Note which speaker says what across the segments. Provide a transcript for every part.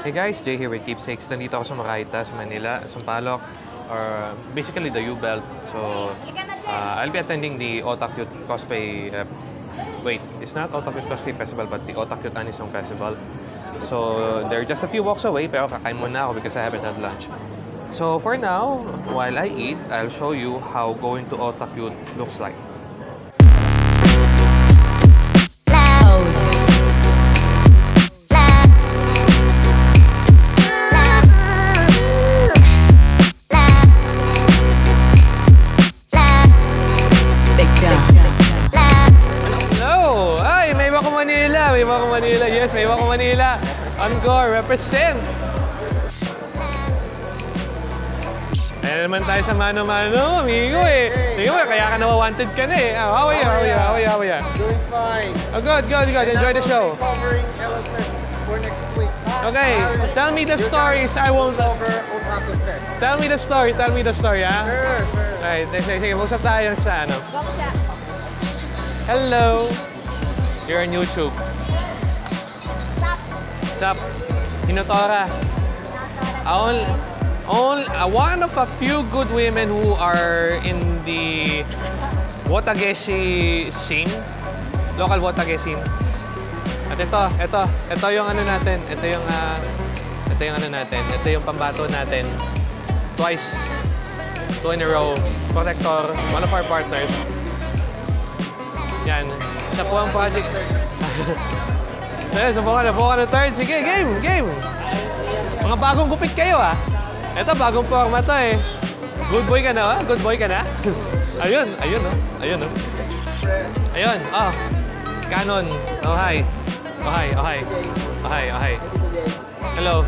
Speaker 1: Hey guys, Jay here with Keepsakes. Nandito ako sa Makaita, sa Manila, Sampaloc, or basically the U-Belt. So, uh, I'll be attending the Otakute Cosplay, uh, wait, it's not Otakute Cosplay Festival, but the Otakute Anisong Festival. So, they're just a few walks away, pero kakain muna ako because I haven't had lunch. So, for now, while I eat, I'll show you how going to Otakute looks like. Manila! May Wako Manila! Yes, may Wako Manila! Encore, represent! Ayan naman tayo sa mano-mano, amigo eh. Tingnan mo, kaya ka nawa-wanted ka na eh. Oh, how are you? How are you? How are you? How are you?
Speaker 2: Doing fine.
Speaker 1: Oh, good, good, good. Enjoy the show.
Speaker 2: Covering for next week.
Speaker 1: Okay, tell me the stories. I won't...
Speaker 2: Over Otaku Fest.
Speaker 1: Tell me the story. Tell me the story, ah.
Speaker 2: Sure, sure.
Speaker 1: Alright, sige, sige. Usap tayo sa ano. Hello! You're on YouTube. Sup? Hinotora. Only, only, uh, one of a few good women who are in the Watageshi scene. Local Watageshi scene. At ito, ito, ito yung ano natin. Ito yung, ah, ito yung ano natin. Ito yung pambato natin. Twice. Two in a row. Protector, one of our partners. Yan. Isa po ang project. Sige, subukan na po ka ng third. Sige, game, game. Mga bagong gupit kayo ah. Ito, bagong forma to eh. Good boy ka na ah? Good boy ka na? ayun, ayun oh. Ayun oh. Ayun, oh. Canon. Oh, hi. Oh, hi, oh, hi. Oh, hi, oh, hi. Hello.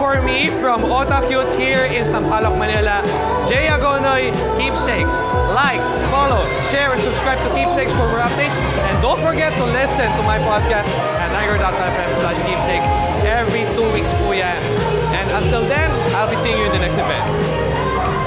Speaker 3: for me from Otakute
Speaker 1: here in Sampaloc, Manila. Jay Agonoy, Keepsakes. Like, follow, share, and subscribe to Keepsakes for more updates. And don't forget to listen to my podcast at tiger.fm slash keepsakes every two weeks po yan. And until then, I'll be seeing you in the next event.